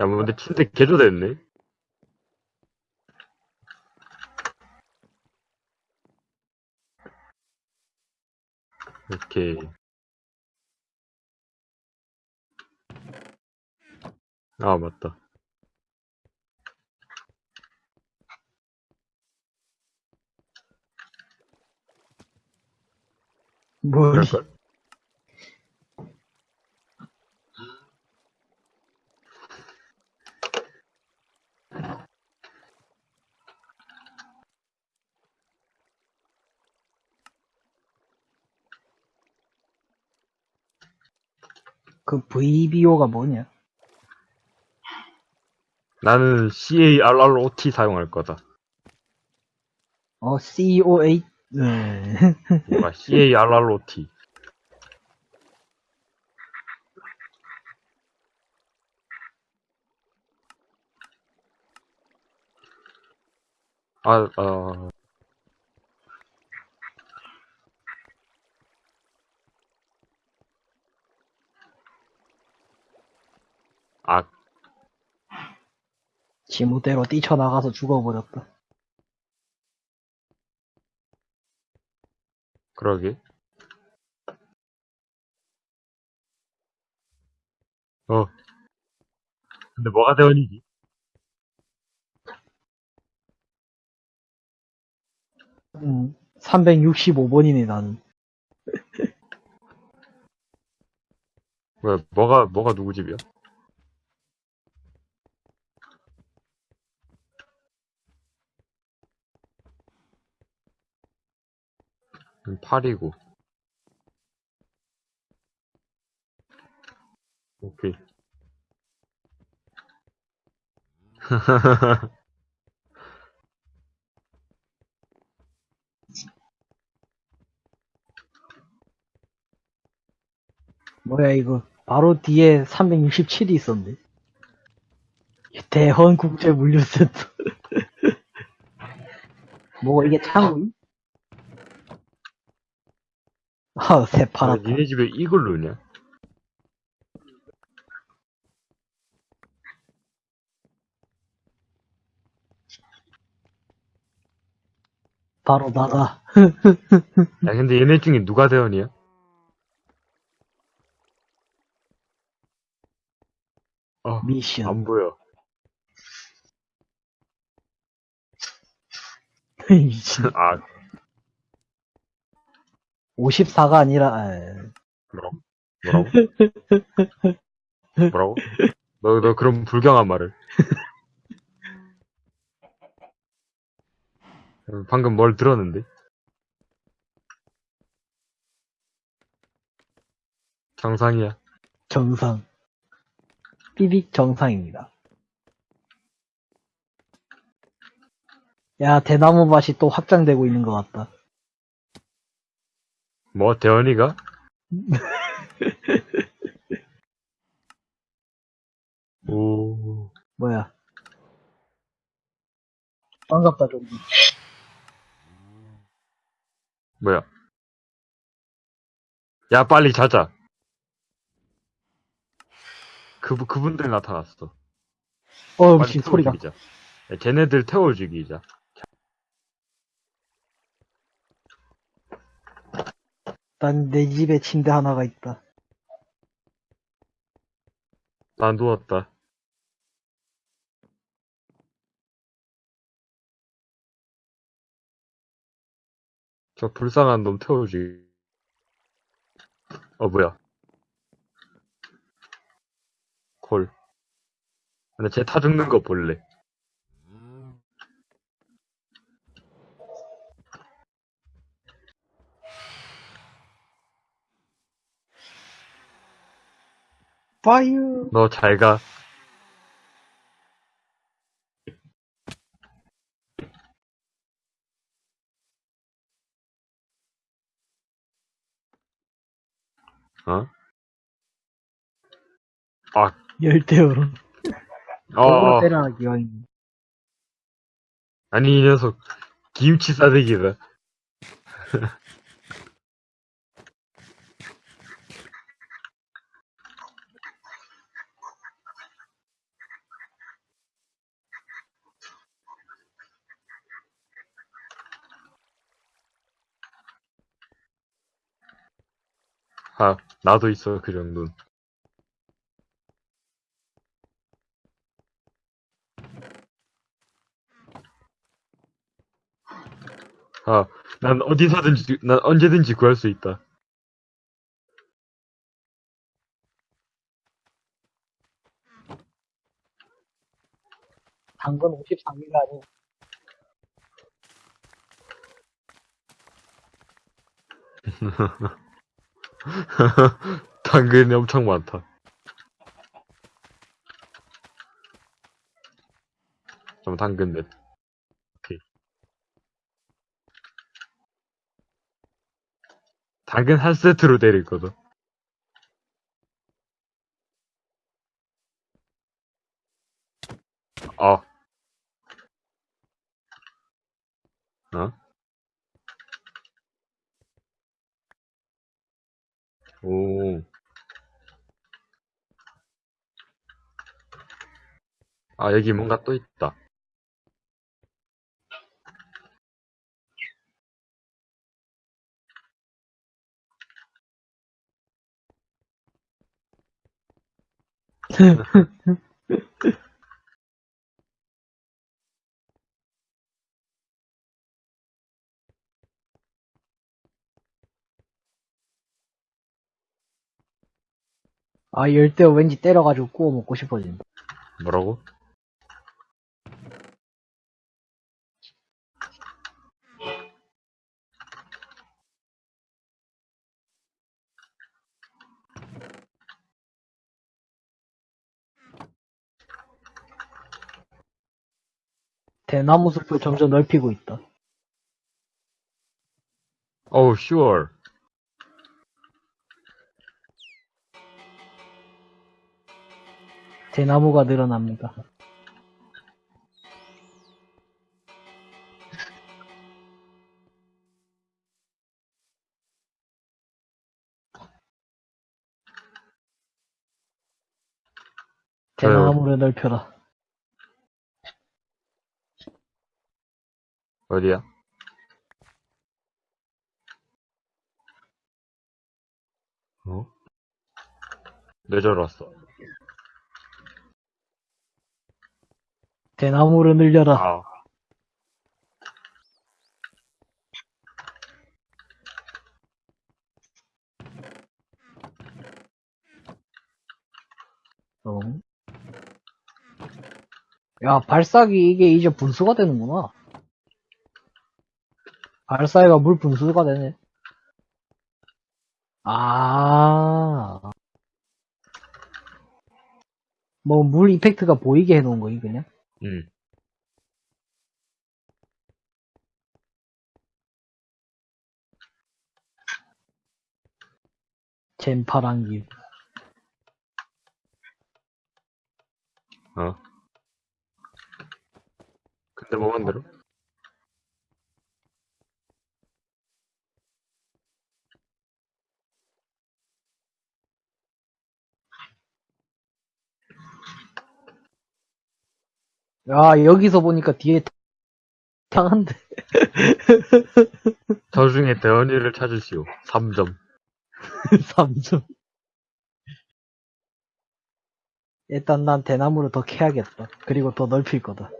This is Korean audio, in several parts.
야, 뭐, 근데 침대 개조됐네? 오케이. 아, 맞다. 뭘. 그럴걸? 그 VBO가 뭐냐? 나는 CARROT 사용할 거다. 어, COA, 네. 뭔가 CARROT. 아, 아, 아, 지무대로 뛰쳐나가서 죽어버렸다. 그러게. 어. 근데 뭐가 대원이지? 음, 365번이네, 나는. 왜, 뭐가, 뭐가 누구 집이야? 음, 8이고. 오케이. 뭐야, 이거. 바로 뒤에 367이 있었네. 대헌 국제 물류 세트. 뭐가 이게 창구이? 아, 새 아, 팔았다. 니네 집에 이걸 넣냐? 바로 나가. 야, 근데 얘네 중에 누가 대원이야? 어, 미션. 안 보여. 미친. 아, 54가 아니라, 에, 뭐라고? 뭐라고? 뭐라고? 너, 너 그런 불경한 말을. 방금 뭘 들었는데? 정상이야. 정상. 삐빅 정상입니다. 야, 대나무 밭이 또 확장되고 있는 것 같다. 뭐, 대원이가? 오, 뭐야. 반갑다, 좀. 뭐야. 야, 빨리 자자. 그, 그분들 나타났어. 어, 미친 태워 소리가. 죽이자. 야, 쟤네들 태워 죽이자. 난 내 집에 침대 하나가 있다. 난 누웠다. 저 불쌍한 놈 태워 죽이. 어, 뭐야. 콜. 근데 쟤 타 죽는 거 볼래. 파이어! 너 잘 가. 어? 아, 열대어로. 어. 어. 때라 기왕. 아니 이 녀석 김치 싸대기다. 아, 나도 있어, 그 정도는. 아, 난 어디서든지, 난 언제든지 구할 수 있다. 당근 53기가 아니고 당근이 엄청 많다. 좀 당근 넷. 오케이. 당근 한 세트로 때릴 거든. 어. 어? 오. 아, 여기 뭔가 또 있다. 아 열대 왠지 때려가지고 구워 먹고 싶어진다. 뭐라고? 대나무 숲을 점점 넓히고 있다. 어우, sure. 대나무가 늘어납니다. 대나무를 넓혀라. 어디야? 어? 뇌절 왔어. 대나무를 늘려라. 아. 어. 야, 발사기 이게 이제 분수가 되는구나. 발사기가 물 분수가 되네. 아. 뭐, 물 이펙트가 보이게 해놓은 거니, 그냥? 응. 젠파랑기. 어. 근데 뭐 만들어? 야, 여기서 보니까 뒤에 탕한데. 저 중에 대원이를 찾으시오. 3점. 3점. 일단 난 대나무를 더 캐야겠다. 그리고 더 넓힐 거다.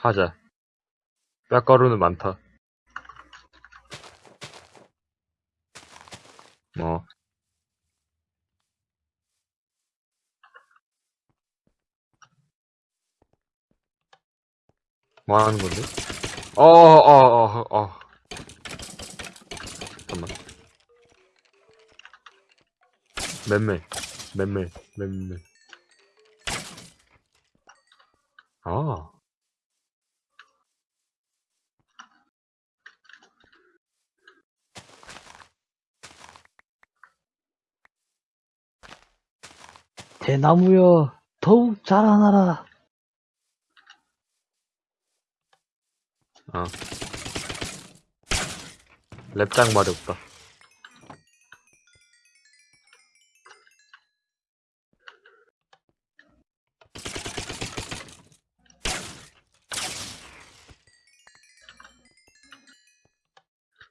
하자. 뼈가루는 많다. 뭐. 뭐 하는 건데? 어, 어, 어, 어, 어. 잠깐만. 맴매, 맴매, 맴매. 아. 대나무여 더욱 자라나라. 어. 랩장 말이 없다.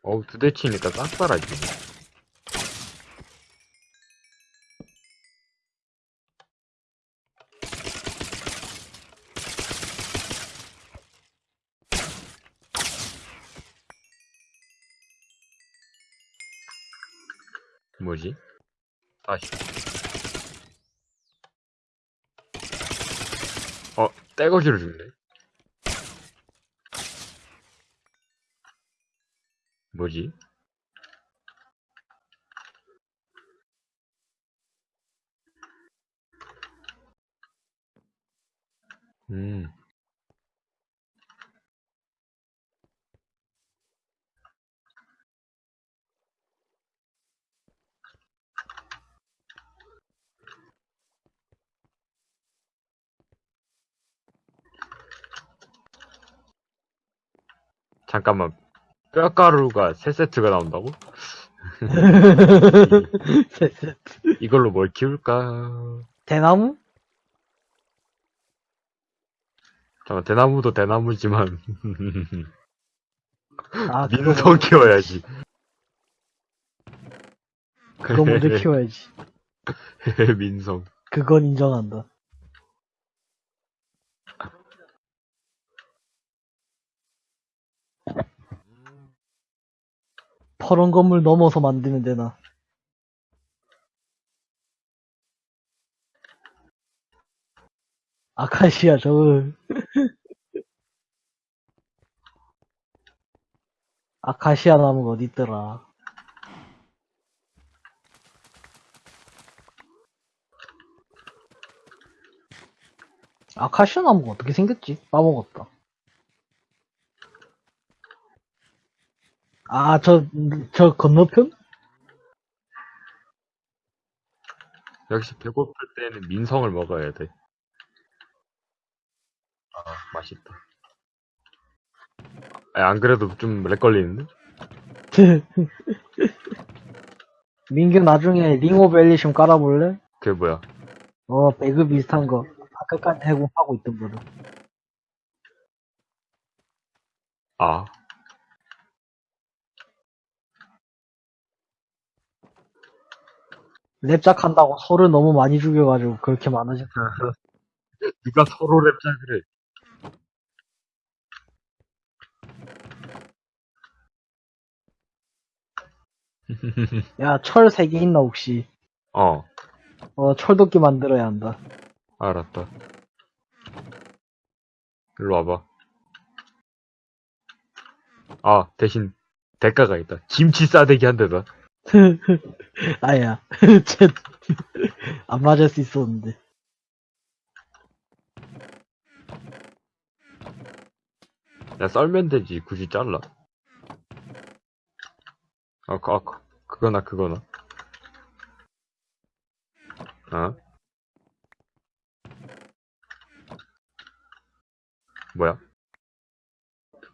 어우 두대치니까 싹 사라지네. 뭐지? 다시. 어, 떼거지를 줄래? 뭐지? 음. 잠깐만. 뼈가루가 3세트가 나온다고? 이걸로 뭘 키울까? 대나무? 잠깐, 대나무도 대나무지만, 아, 민성 키워야지. 그거 먼저 키워야지. 민성. 그건 인정한다. 퍼런 건물 넘어서 만들면 되나? 아카시아 저거 아카시아 나무가 어디 있더라? 아카시아 나무가 어떻게 생겼지? 까먹었다. 아, 저, 저 건너편? 역시 배고플 때는 민성을 먹어야 돼. 아, 맛있다. 아, 안 그래도 좀 lag 걸리는데? 민규 나중에 Ring of Elysium 깔아볼래? 그게 뭐야? 어, 배그 비슷한 거. 아까까지 해공하고 있던 거로. 아. 랩작 한다고 소를 너무 많이 죽여가지고 그렇게 많아졌다. 누가 서로 랩작을 해. 야, 철 3개 있나, 혹시? 어, 어, 철도끼 만들어야 한다. 알았다. 일로 와봐. 아, 대신 대가가 있다. 김치 싸대기 한 대다. 아야, 쟤, 안 맞을 수 있었는데. 야, 썰면 되지. 굳이 잘라. 아, 그, 아, 그, 그거나, 그거나. 어? 뭐야?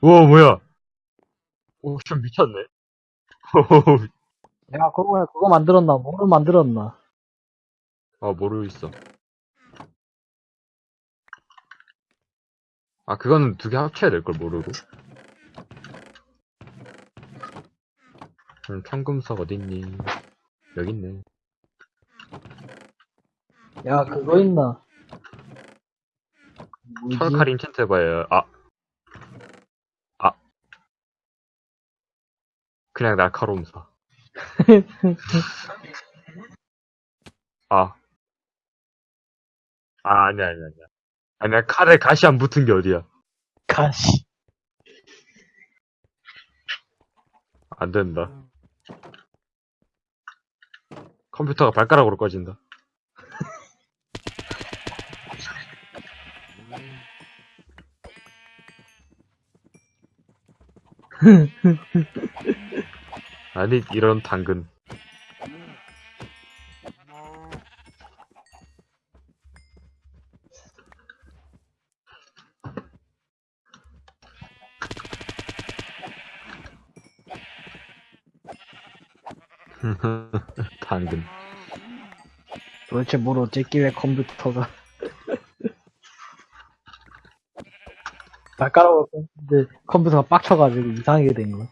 우와, 뭐야? 오, 좀 미쳤네. 야, 그거, 그거 만들었나? 뭐를 만들었나? 아, 모르고 있어. 아, 그거는 두 개 합쳐야 될 걸 모르고. 그럼 청금석 어딨니? 여기 있네. 야, 그거 있나? 뭐지? 철칼 인챈트 해봐요. 아. 아. 그냥 날카로움 사. 아. 아, 아니야, 아니야, 아니야. 아니야, 칼에 가시 안 붙은 게 어디야. 가시. 안 된다. 컴퓨터가 발가락으로 꺼진다. 아니, 이런 당근. 당근. 도대체 뭘 어쨌길래 컴퓨터가. 발가락으로 껐는데 컴퓨터가 빡쳐가지고 이상하게 된 거야.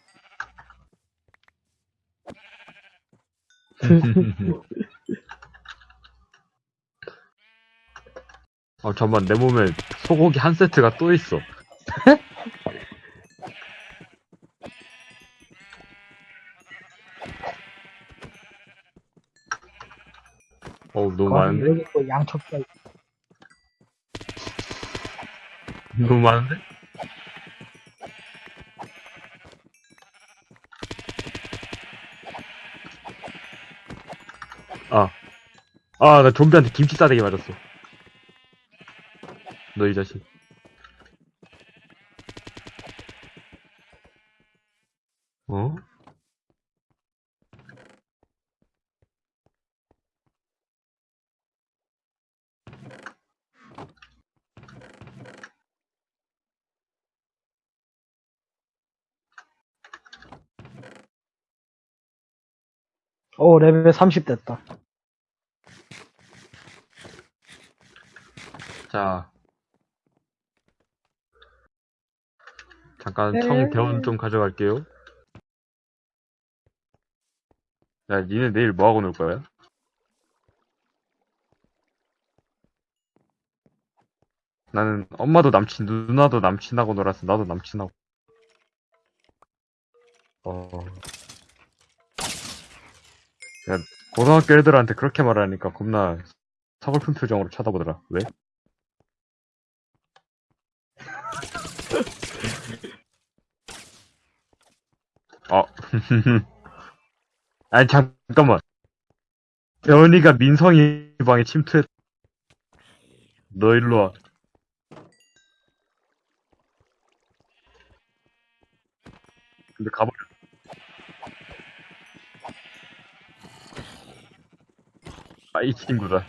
어, 잠만, 내 몸에 소고기 한 세트가 또 있어. 어우, 너무 많은데? 여기 또 양초가 있- 너무 많은데? 아, 나 좀비한테 김치 싸대기 맞았어. 너 이 자식. 어? 오, 어, 레벨 30 됐다. 자. 잠깐 네. 청 대원 좀 가져갈게요. 야, 니네 내일 뭐하고 놀 거야? 나는 엄마도 남친, 누나도 남친하고 놀았어. 나도 남친하고. 어. 야, 고등학교 애들한테 그렇게 말하니까 겁나 서글픈 표정으로 쳐다보더라. 왜? 어. 아니, 잠깐만. 대원이가 민성이 방에 침투했. 너 일로 와. 근데 가버려. 아, 이 친구다.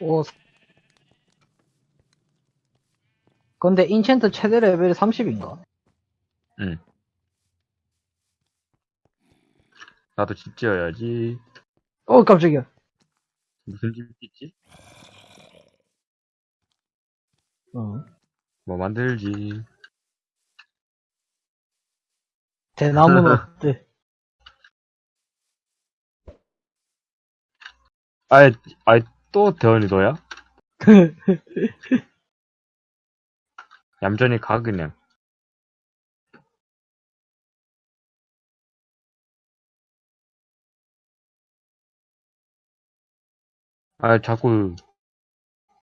오. 근데 인챈트 최대 레벨이 30인가? 나도 집 지어야지. 어, 깜짝이야. 무슨 집 있지? 어. 뭐 만들지. 대나무는 어때? 아이, 아이, 또 대원이 너야? 얌전히 가, 그냥. 아, 자꾸,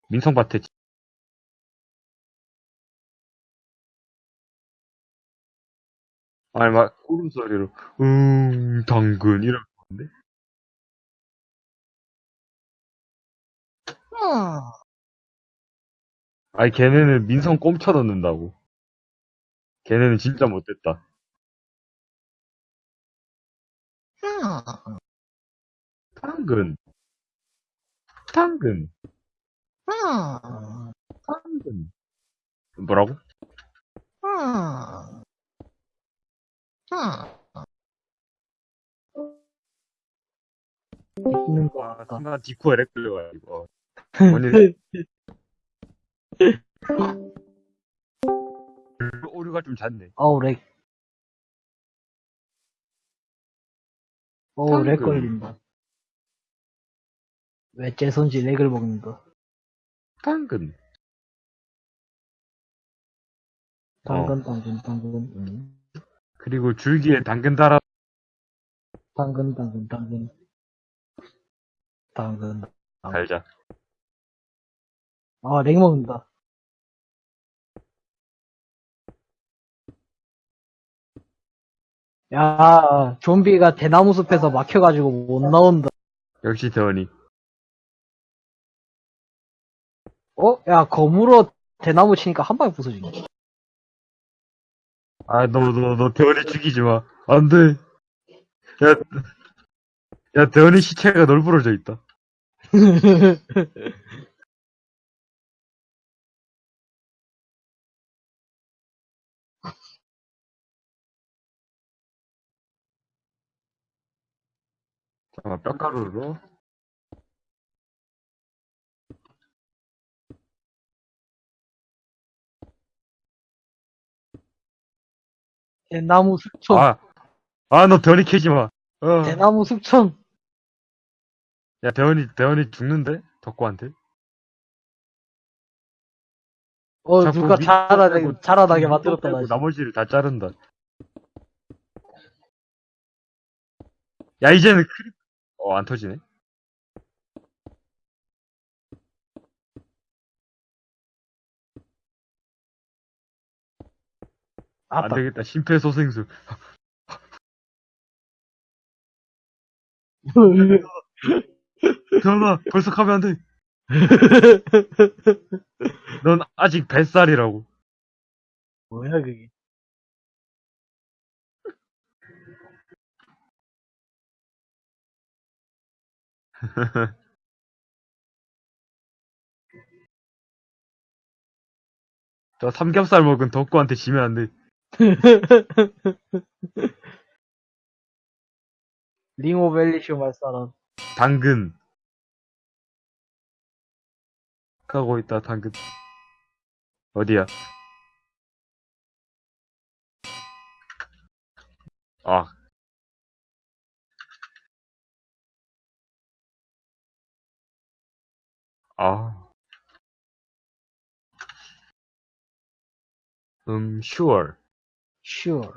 민성밭에, 지- 아니, 막, 울음소리로, 음, 당근, 이런 건데? 아니, 걔네는 민성 꼼쳐 넣는다고. 걔네는 진짜 못됐다. 당근. 당근. 당근. 뭐라고? 있는 거 와, 같다. 순간 디코 에 렉 걸려가지고. 아니, 오류가 좀 잦네. 어우, 렉. 어우, lag. 걸린다. 왜 째선지 lag을 먹는다. 당근. 당근, 당근, 당근, 음. 그리고 줄기에 당근 달아. 당근, 당근, 당근. 당근. 달자. 아, lag 먹는다. 야, 좀비가 대나무 숲에서 막혀가지고 못 나온다. 역시 대원이. 어? 야, 검으로 대나무 치니까 한 방에 부서지네. 아, 너, 너, 너 대원이 죽이지 마. 안 돼. 야, 야, 대원이 시체가 널브러져 있다. 잠깐만, 뼈가루로. 대나무 숙청. 아, 아, 너 대원이 캐지 마. 어. 대나무 숙청. 야, 대원이, 대원이 죽는데? 덕구한테? 어, 자꾸 누가 밑 자라나게, 빼고 자라나게 밑 만들었다, 빼고 다시. 나머지를 다 자른다. 야, 이제는 크립, 어, 안 터지네? 안 아따. 되겠다. 심폐소생술. 대원아, 벌써 가면 안 돼. 넌 아직 뱃살이라고. 뭐야, 그게. 저 삼겹살 먹은 덕구한테 지면 안 돼. 링오벨리쇼 말사람. 당근. 가고 있다, 당근. 어디야? 아. 아. 음, sure. Sure.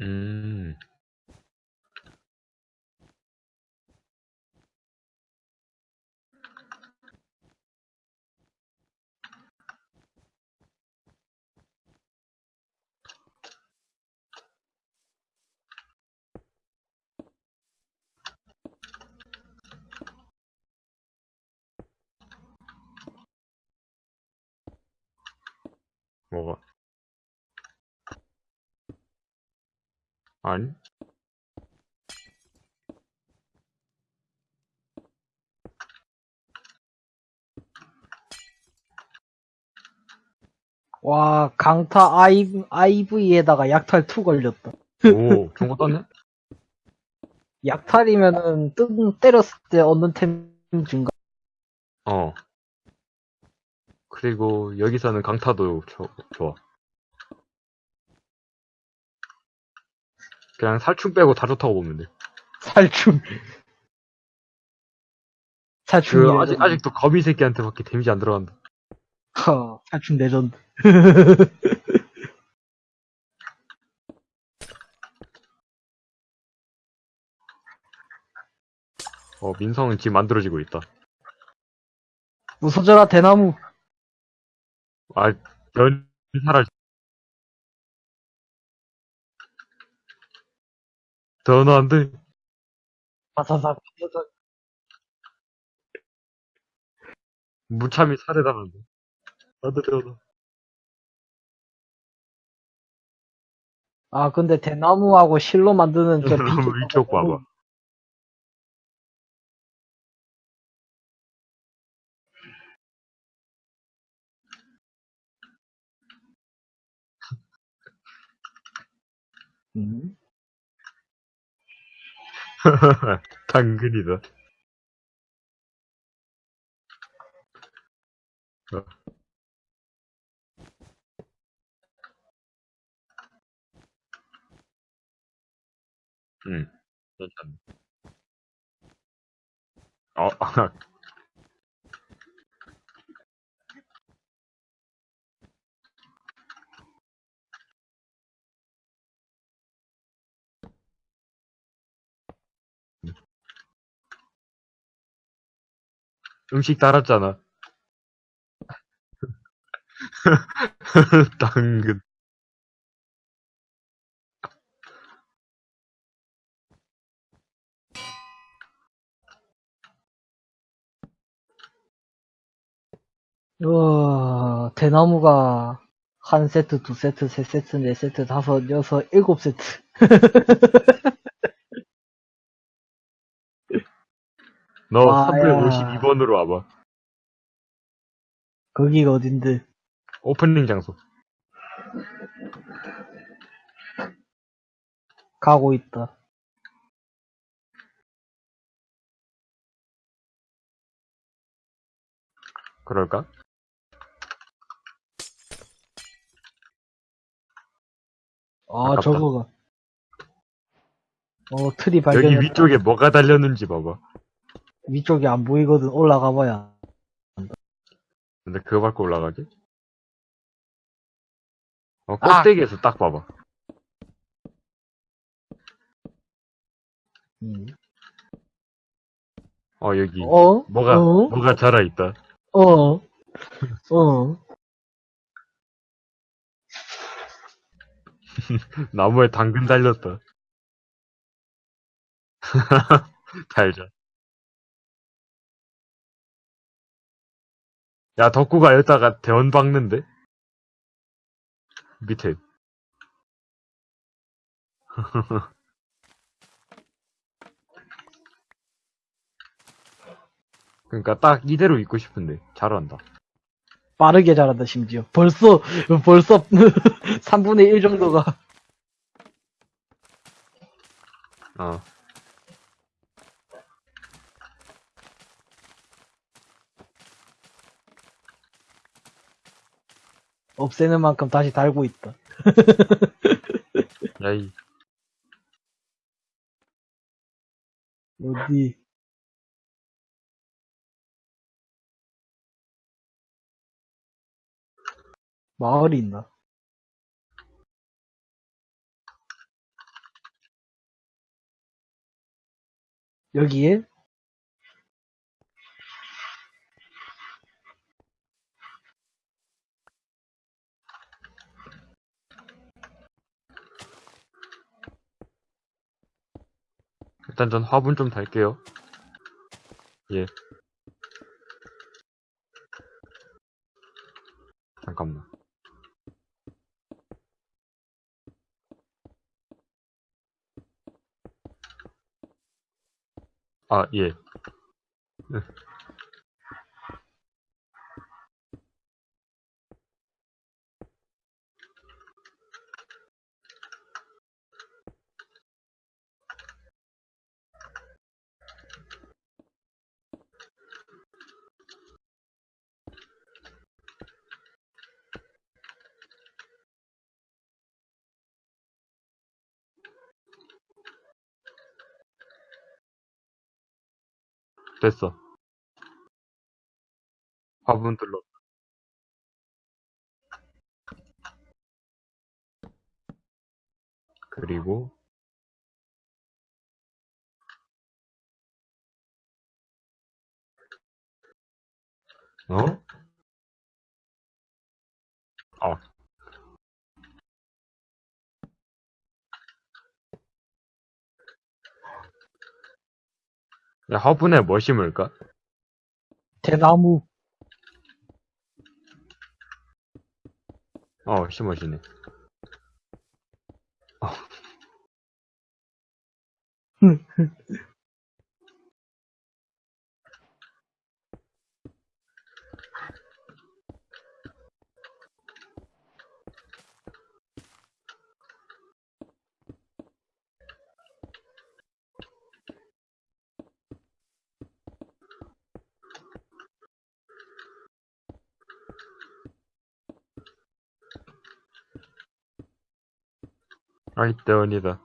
음. 뭐가? 아니? 와, 강타 I, IV에다가 약탈 2 걸렸다. 오, 좋은 거 떴네? 약탈이면은, 뜬, 때렸을 때 얻는 템 증가. 어. 그리고 여기서는 강타도 조- 좋아. 그냥 살충 빼고 다 좋다고 보면 돼. 살충. 살충. 그 아직 아직도 거미 새끼한테 밖에 damage 안 들어간다. 허, 살충 레전드. 어 민성은 지금 만들어지고 있다. 부서져라, 대나무. 아 연 사라. 더는 안 돼. 바사삭, 바사삭. 무참히 살해당한다. 안돼 더는. 아, 근데 대나무하고 실로 만드는 저 위쪽 봐봐. 음. 당근이다. 어. 응, 괜찮네. 어, 음식 따랐잖아. 당근. 우와, 대나무가 한 세트, 두 세트, 세 세트, 네 세트, 다섯, 여섯, 일곱 세트. 너 아, 352번으로 와봐. 거기가 어딘데? 오프닝 장소. 가고 있다. 그럴까? 아, 아깝다. 저거가. 어, 틀이 발견. 여기 위쪽에 뭐가 달렸는지 봐봐. 위쪽이 안 보이거든. 올라가 봐야. 근데 그거 밟고 올라가지? 어, 아! 꼭대기에서 딱 봐봐. 음. 어, 여기. 어? 뭐가, 어? 뭐가 자라있다. 어? 어? 나무에 당근 달렸다. 달자. 야, 덕구가 여기다가 대원 박는데? 밑에. 그러니까 딱 이대로 있고 싶은데 잘한다. 빠르게 자란다, 심지어. 벌써, 벌써 3분의 1 정도가. 어. 없애는 만큼 다시 달고 있다. 야이. 어디? 마을이 있나? 여기에? 일단 전 화분 좀 달게요. 예. 잠깐만. 아, 예. 됐어. 화분 뚫러. 그리고 어? 어. 화분에 뭐 심을까? 대나무. 어, 심어지네. 어. 아이, 때원이다.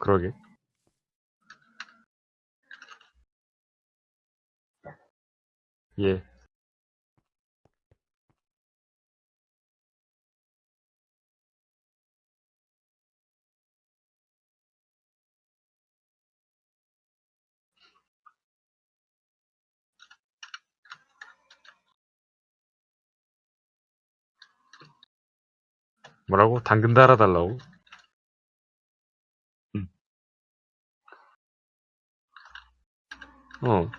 그러게. 예. 뭐라고? 당근 달아달라고? 응. 어.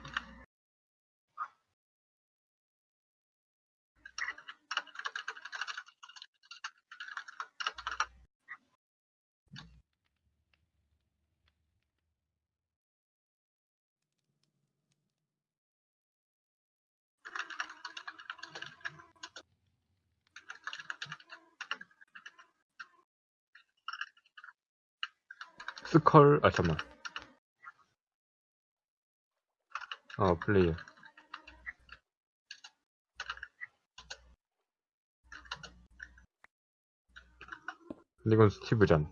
스컬 아 잠만. 어 플레이어. 이건 스티브 잔.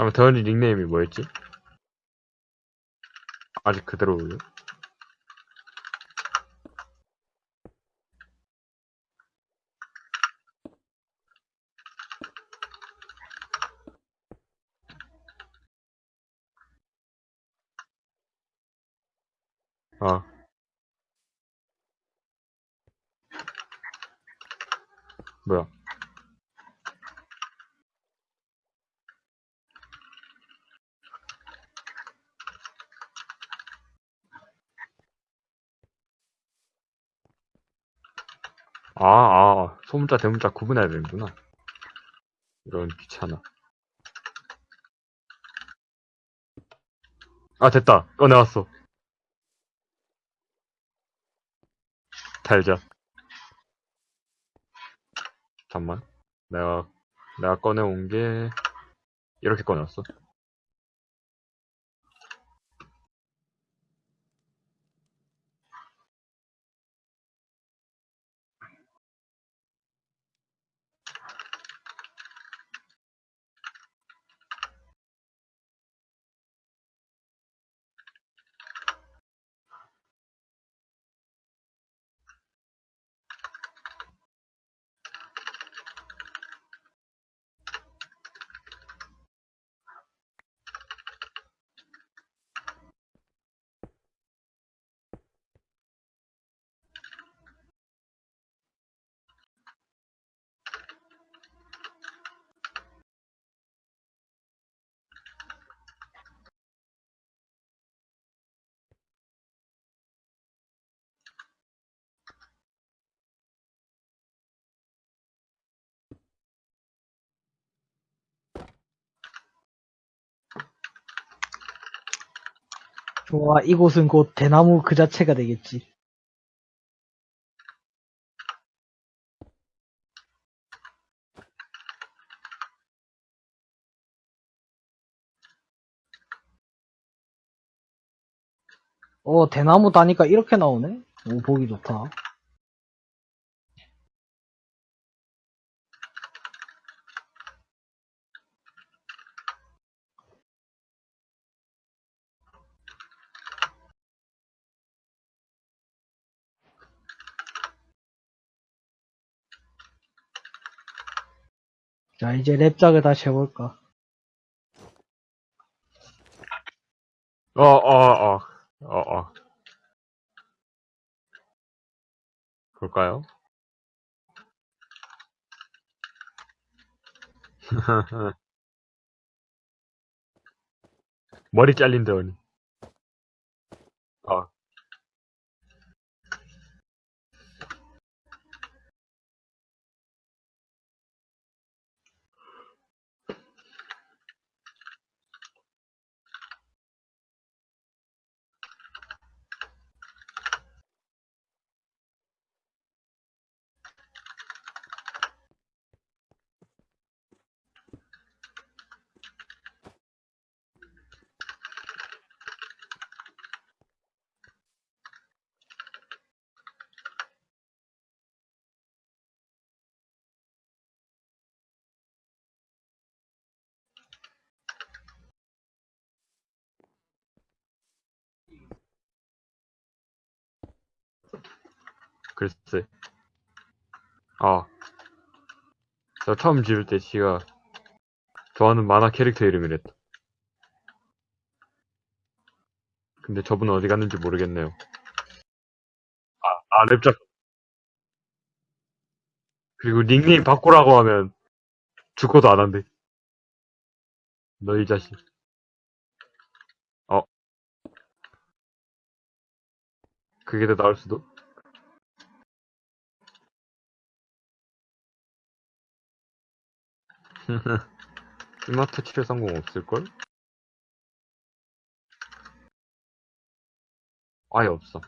잠깐 대현이 닉네임이 뭐였지? 아직 그대로요? 아. 뭐야? 아, 아, 소문자, 대문자 구분해야 되는구나. 이런 귀찮아. 아, 됐다. 꺼내왔어. 달자. 잠만. 내가, 내가 꺼내온 게, 이렇게 꺼내왔어. 좋아, 이곳은 곧 대나무 그 자체가 되겠지. 어, 대나무 다니까 이렇게 나오네? 오, 보기 좋다. 자, 이제 랩작을 다시 해볼까. 어, 어, 어, 어, 어. 볼까요? 머리 잘린 대원이. 아, 글쎄. 아. 저 처음 지을 때 지가 좋아하는 만화 캐릭터 이름이랬다. 근데 저분은 어디 갔는지 모르겠네요. 아, 아, 랩작. 그리고 닉네임 바꾸라고 하면 죽어도 안 한대. 너이 자식. 어. 그게 더 나을 수도? 스마트 치료 성공 없을걸? 아예 없어.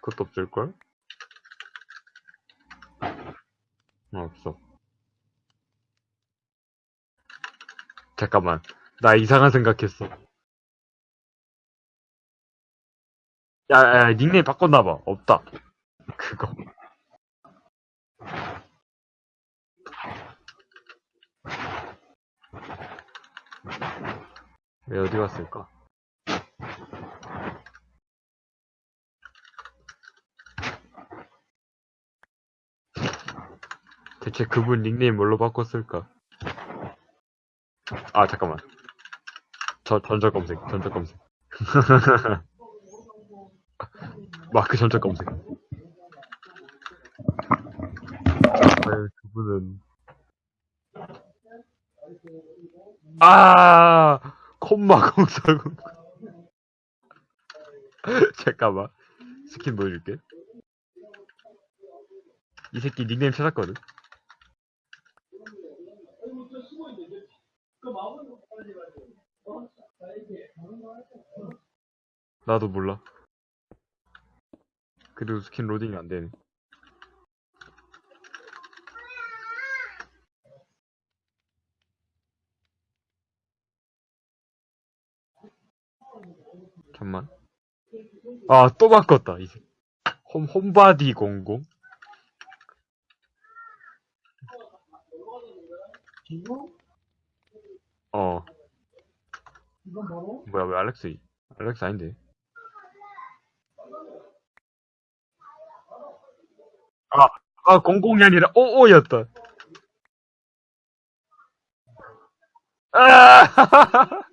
그것도 없을걸? 어, 없어. 잠깐만. 나 이상한 생각했어. 야, 야, 닉네임 바꿨나봐. 없다. 그거. 왜 어디 갔을까? 대체 그분 닉네임 뭘로 바꿨을까? 아, 잠깐만. 저, 전적 검색, 전적 검색. 마크 전적 검색. 과연 그분은. 아! 콤마 공사공. 잠깐만. 스킨 보여줄게. 이 새끼 닉네임 찾았거든. 나도 몰라. 그래도 스킨 로딩이 안 되네. 잠만. 아, 또 바꿨다, 이제. 홈, 홈바디 00? 어. 뭐야, 왜 알렉스, 알렉스 아닌데? 아, 아, 00이 아니라 55였다. 아!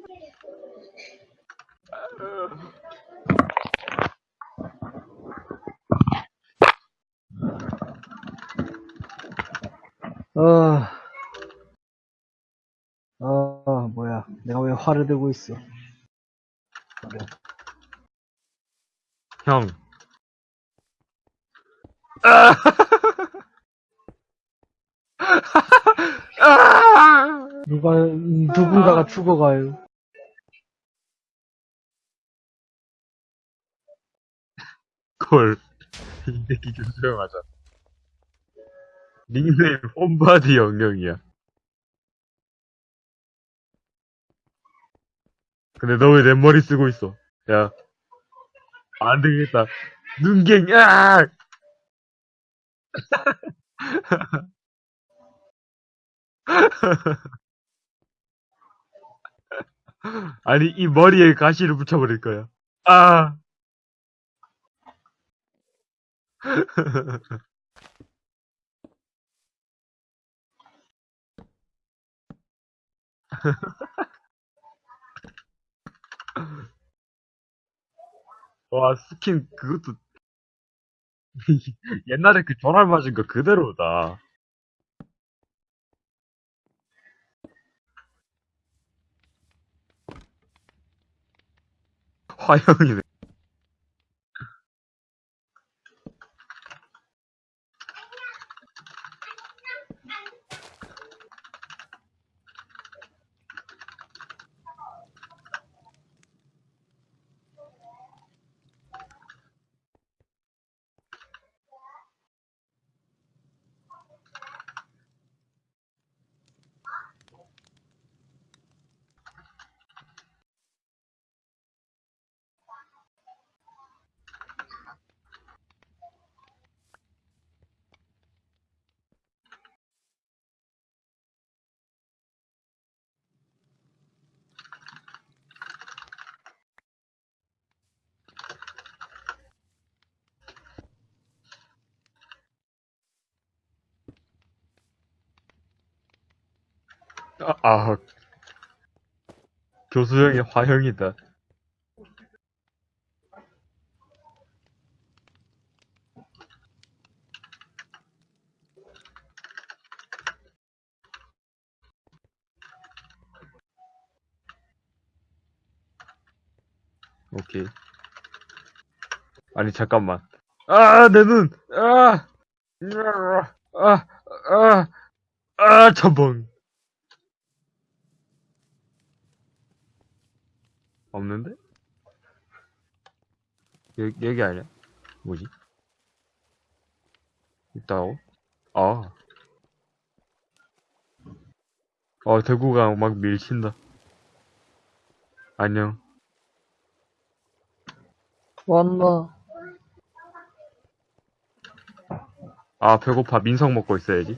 어, 어, 뭐야. 내가 왜 화를 들고 있어. 형. 아! 아! 누가, 음, 누군가가 죽어가요. 콜. 이 새끼 좀 조용하자. 닉네임 홈바디 영영이야. 근데 너 왜 내 머리 쓰고 있어? 야. 안 되겠다. 눈갱, 아! 아니, 이 머리에 가시를 붙여버릴 거야. 아! 와, 스킨, 그것도, 옛날에 그 전화 맞은 거 그대로다. 화형이네. 아 아. 교수형이 화형이다 오케이 아니 잠깐만 아 내 눈! 아! 아! 아! 아! 아! 아 전봉 없는데? 여기, 여기 아니야? 뭐지? 있다고? 아. 어, 대구가 막 밀친다. 안녕. 왔나? 아, 배고파. 민성 먹고 있어야지.